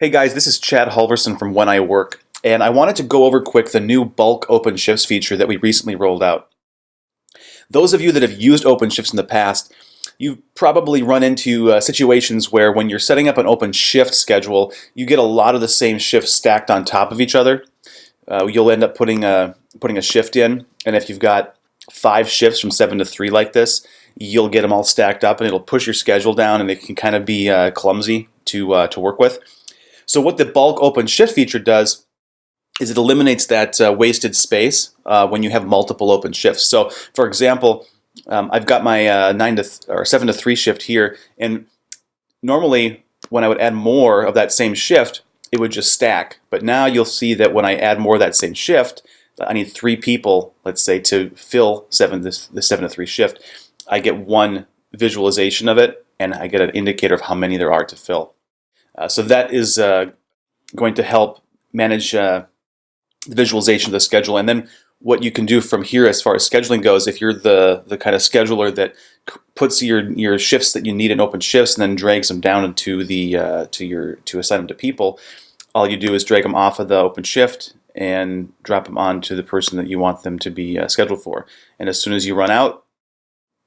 Hey guys, this is Chad Halverson from When I Work, and I wanted to go over quick the new bulk OpenShifts feature that we recently rolled out. Those of you that have used OpenShifts in the past, you've probably run into uh, situations where when you're setting up an OpenShift schedule, you get a lot of the same shifts stacked on top of each other. Uh, you'll end up putting a, putting a shift in, and if you've got five shifts from 7 to 3 like this, you'll get them all stacked up and it'll push your schedule down and it can kind of be uh, clumsy to, uh, to work with. So what the bulk open shift feature does is it eliminates that uh, wasted space uh, when you have multiple open shifts. So for example, um, I've got my uh, nine to or seven to three shift here, and normally when I would add more of that same shift, it would just stack. But now you'll see that when I add more of that same shift, I need three people, let's say, to fill seven the seven to three shift. I get one visualization of it, and I get an indicator of how many there are to fill. Uh, so that is uh, going to help manage uh, the visualization of the schedule. And then what you can do from here as far as scheduling goes, if you're the, the kind of scheduler that puts your, your shifts that you need in open shifts and then drags them down into the uh, to your to assign them to people, all you do is drag them off of the open shift and drop them onto the person that you want them to be uh, scheduled for. And as soon as you run out,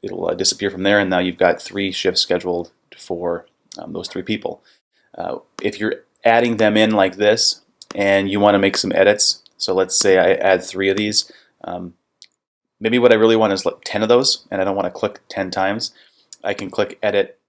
it'll uh, disappear from there, and now you've got three shifts scheduled for um, those three people. Uh, if you're adding them in like this and you want to make some edits, so let's say I add three of these, um, maybe what I really want is like 10 of those and I don't want to click 10 times, I can click edit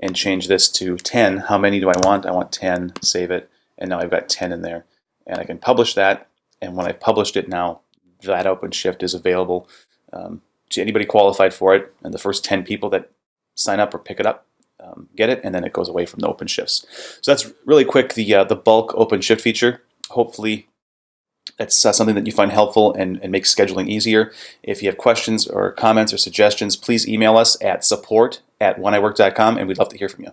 and change this to 10. How many do I want? I want 10, save it, and now I've got 10 in there. And I can publish that, and when I published it now, that OpenShift is available um, to anybody qualified for it, and the first 10 people that sign up or pick it up um, get it, and then it goes away from the open shifts. So that's really quick, the, uh, the bulk open shift feature. Hopefully that's uh, something that you find helpful and, and makes scheduling easier. If you have questions or comments or suggestions, please email us at support at wheniwork.com, and we'd love to hear from you.